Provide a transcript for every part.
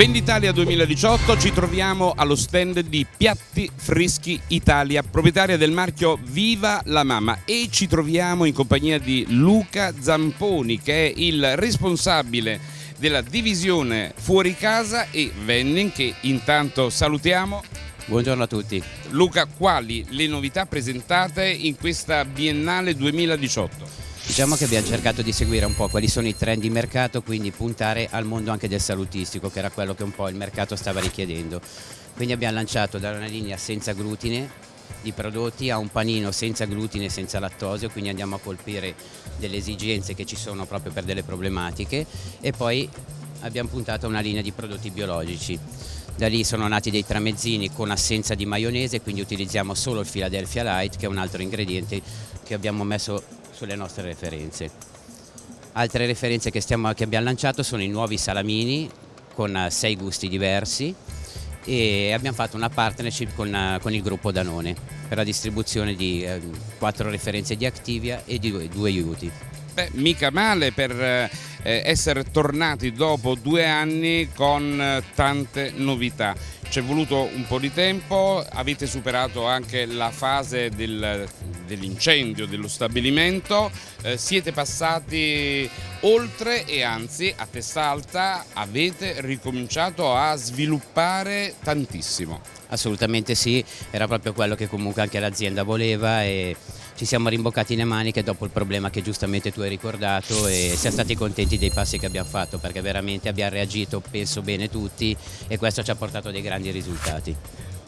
Venditalia 2018 ci troviamo allo stand di Piatti Freschi Italia, proprietaria del marchio Viva la Mamma e ci troviamo in compagnia di Luca Zamponi che è il responsabile della divisione fuori casa e vending che intanto salutiamo. Buongiorno a tutti. Luca, quali le novità presentate in questa Biennale 2018? Diciamo che abbiamo cercato di seguire un po' quali sono i trend di mercato, quindi puntare al mondo anche del salutistico, che era quello che un po' il mercato stava richiedendo. Quindi abbiamo lanciato da una linea senza glutine di prodotti a un panino senza glutine e senza lattosio, quindi andiamo a colpire delle esigenze che ci sono proprio per delle problematiche e poi abbiamo puntato a una linea di prodotti biologici. Da lì sono nati dei tramezzini con assenza di maionese, quindi utilizziamo solo il Philadelphia Light, che è un altro ingrediente che abbiamo messo sulle nostre referenze. Altre referenze che, stiamo, che abbiamo lanciato sono i nuovi salamini con eh, sei gusti diversi e abbiamo fatto una partnership con, eh, con il gruppo Danone per la distribuzione di eh, quattro referenze di Activia e di due, due aiuti. Beh, mica male per eh, essere tornati dopo due anni con eh, tante novità ci è voluto un po' di tempo, avete superato anche la fase del, dell'incendio dello stabilimento, eh, siete passati oltre e anzi a testa alta avete ricominciato a sviluppare tantissimo. Assolutamente sì, era proprio quello che comunque anche l'azienda voleva e ci siamo rimboccati le maniche dopo il problema che giustamente tu hai ricordato e siamo stati contenti dei passi che abbiamo fatto perché veramente abbiamo reagito penso bene tutti e questo ci ha portato dei grandi risultati.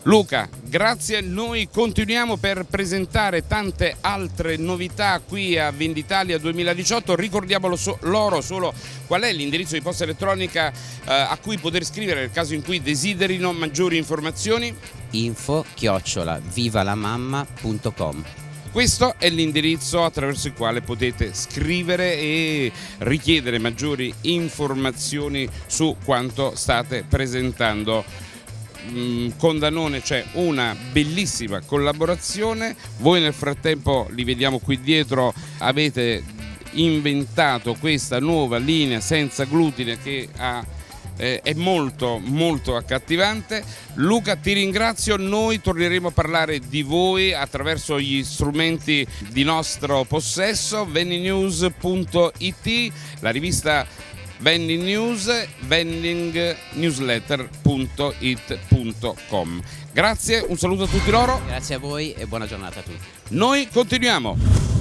Luca, grazie, noi continuiamo per presentare tante altre novità qui a Venditalia 2018, ricordiamolo so loro solo qual è l'indirizzo di posta elettronica eh, a cui poter scrivere nel caso in cui desiderino maggiori informazioni? info chiocciola vivalamamma.com questo è l'indirizzo attraverso il quale potete scrivere e richiedere maggiori informazioni su quanto state presentando. Mm, con Danone c'è una bellissima collaborazione, voi nel frattempo li vediamo qui dietro, avete inventato questa nuova linea senza glutine che ha eh, è molto molto accattivante. Luca ti ringrazio, noi torneremo a parlare di voi attraverso gli strumenti di nostro possesso, vendinews.it, la rivista Vending News, vendingnewsletter.it.com. Grazie, un saluto a tutti loro. Grazie a voi e buona giornata a tutti. Noi continuiamo.